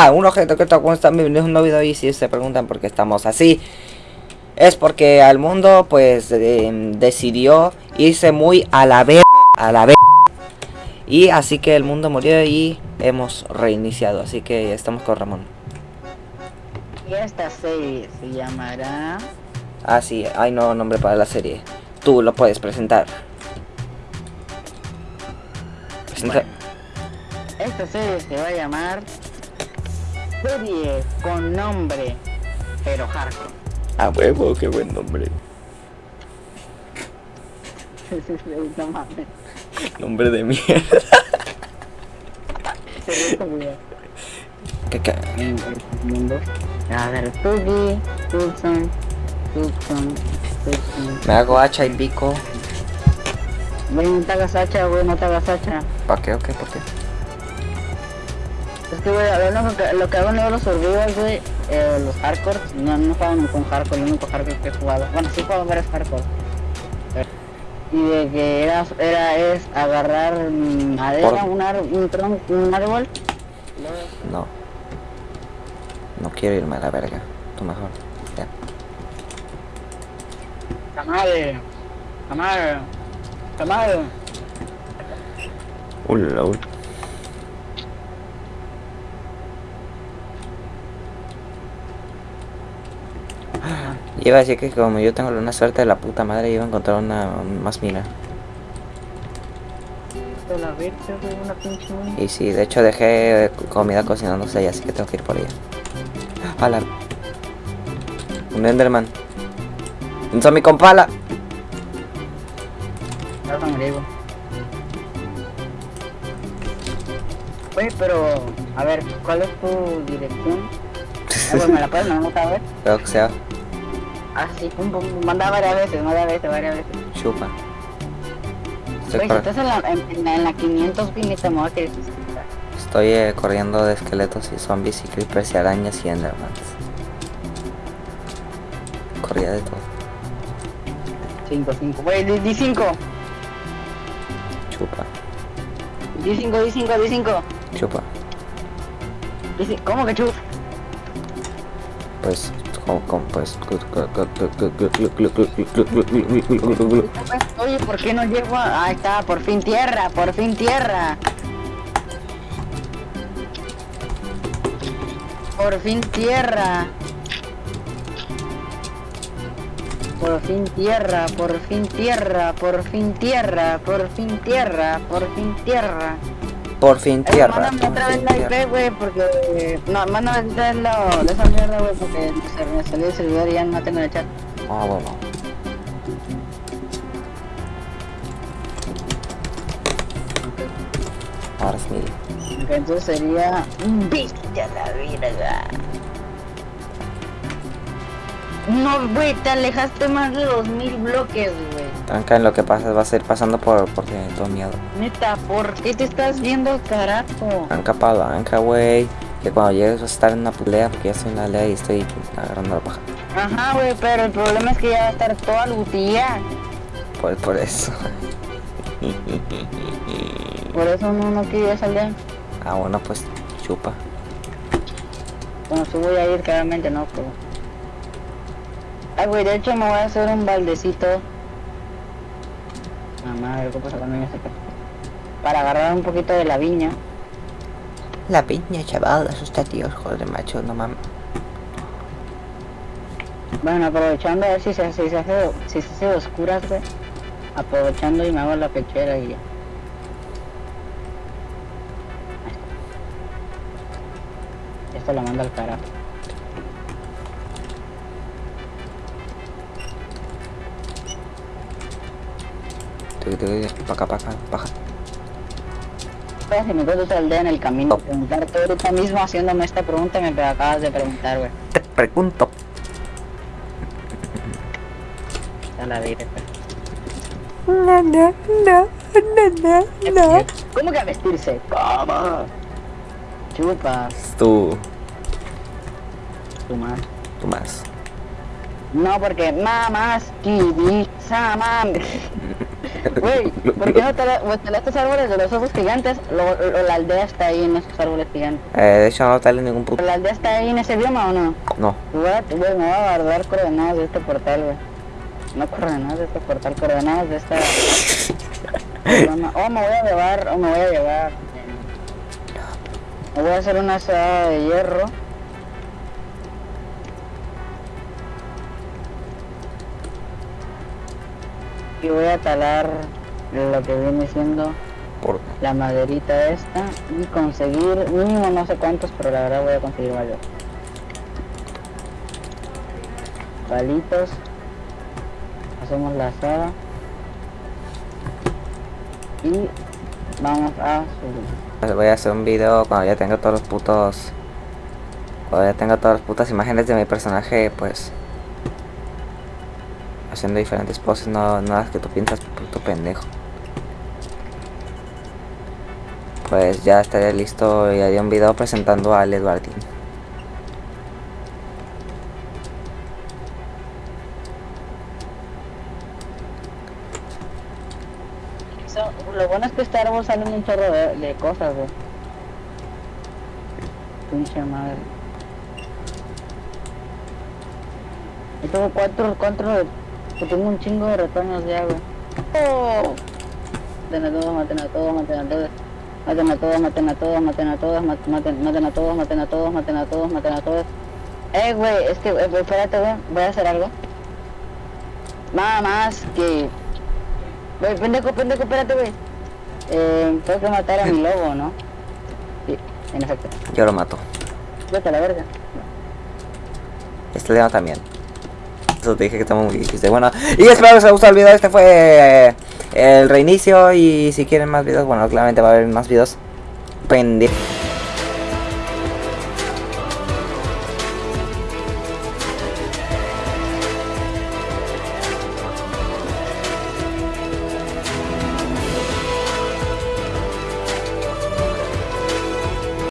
Ah, un objeto que está están bienvenidos a un nuevo video y si se preguntan por qué estamos así es porque al mundo pues eh, decidió irse muy a la vez a la vez y así que el mundo murió y hemos reiniciado así que estamos con Ramón. Y esta serie se llamará... ah sí hay nuevo nombre para la serie. Tú lo puedes presentar. Presenta- Bueno, esta serie se va a llamar... Serie con nombre, pero hardcore. a huevo qué buen nombre no mames. nombre de mierda mundo. A ver, Tugi, Tucson, Tucson, Tucson. me hago hacha y pico Güey, no te hagas hacha, güey, no te hagas hacha. ¿para qué o qué? ¿por qué? Es que, güey, a ver, lo que, lo que hago en los survivals, güey, eh, los hardcore, no, no juegan con hardcore, el único hardcore que he jugado. Bueno, sí juego varios hardcore. Y de que era, era es agarrar madera, un, ar, un tronco, un árbol. No. No quiero irme a la verga. Tú mejor. Ya. Camade, camade, camade. Ula, Iba a decir que como yo tengo una suerte de la puta madre, iba a encontrar una más mina. Y sí, de hecho dejé comida cocinándose ahí, así que tengo que ir por ella. A la... Un Enderman. Un zombie con pala. Oye, pero, a ver, ¿cuál es tu dirección? Ah, pues, ¿Me la puedes mandar a ver? Creo que sea Ah, sí, pum, pum, pum, manda varias veces, varias veces, varias veces. chupa. Estoy, Oye, si estás en la, en, en la, en la 500 pinita, me voy a querer estoy, eh, corriendo de esqueletos y zombies y creepers y arañas y endermans. Corría de todo. 5, 5, güey, di, di 5, Chupa. di 5, di 5, di 5. Chupa. ¿Cómo que chuf? Pues, pues. Oye, ¿por qué no llego a...? Ahí está, por fin tierra, por fin tierra. Por fin tierra. Por fin tierra, por fin tierra, por fin tierra, por fin tierra, por fin tierra. Eh, tierra. Mándame por otra vez fin la tierra. IP, güey, porque... No, mándame otra vez la, de esa mierda, güey, porque se me salió el servidor y ya no tengo el chat. Ah, bueno. Ahora. Ok, Entonces sería bestia la verga. No, güey, te alejaste más de 2000 bloques, güey. Tranca en lo que pasa, vas a ir pasando por porque tengo miedo. Neta, ¿por qué te estás viendo carajo? Anca palanca, güey. Que cuando llegues vas a estar en una pelea porque ya estoy en la aldea y estoy agarrando la paja. Ajá, güey, pero el problema es que ya va a estar toda lutía. Por, por eso. Por eso no, no quiero salir. ah, bueno, pues chupa. Bueno, sí voy a ir claramente, no, pero... Ay, güey, de hecho me voy a hacer un baldecito. Qué pasa saca. Para agarrar un poquito de la viña. La piña, chaval, asusta tíos, joder, macho, no mames. Bueno, aprovechando a ver si se, si se hace, si se hace oscuras, güey. Aprovechando y me hago la pechera y ya. Esto la manda al carajo. Paca, paca, paja. Pues, si me encuentro otra aldea en el camino, Oh. preguntarte ahorita mismo haciéndome esta pregunta me acabas de preguntar, güey. Te pregunto. A la vida, No, no, no, no, no, ¿Cómo que a vestirse? ¿Cómo? Chupas, Tú, tu madre. tú más. No, porque mamás, kibi, saman. Güey, ¿por qué no tala- pues, talaste árboles de los ojos gigantes? Lo, lo- la aldea está ahí en esos árboles gigantes. Eh, de hecho no sale ningún puto. ¿La aldea está ahí en ese bioma o no? No. What? Güey, me voy a guardar coordenadas de este portal, güey. No coordenadas de este portal, coordenadas de esta... Oh, me voy a llevar, o me voy a llevar. Me voy a hacer una asada de hierro. Y voy a talar lo que viene siendo Por... la maderita esta y conseguir mínimo no sé cuántos, pero la verdad voy a conseguir varios. Palitos. Hacemos la asada. Y vamos a subir. Voy a hacer un video cuando ya tenga todos los putos... Cuando ya tenga todas las putas imágenes de mi personaje, pues... Haciendo diferentes poses, no, no que tú piensas, puto pendejo. Pues ya estaría listo y haría un video presentando al Eduardín. So, lo bueno es que este árbol sale un chorro de, cosas, güey. Pinche madre. Yo tengo cuatro, cuatro, yo tengo un chingo de retoños ya, güey. ¡Oh! Maten a todos, maten a todos, maten a todos. Maten a todos, maten a todos, maten a todos, mat- maten, maten a todos, maten a todos, maten a todos, maten a todos. Eh, güey, es que, eh, espérate, güey, voy a hacer algo. Nada más que Güey, pendejo, pendejo, espérate, güey. Eh, tengo que matar a mi lobo, ¿no? Sí, en efecto. Yo lo mato. Vete a la verga. Este León también. Te dije que estamos muy difícil. Bueno, y espero que os haya gustado el video. Este fue eh, el reinicio. Y si quieren más videos, bueno, claramente va a haber más videos. Pendejo.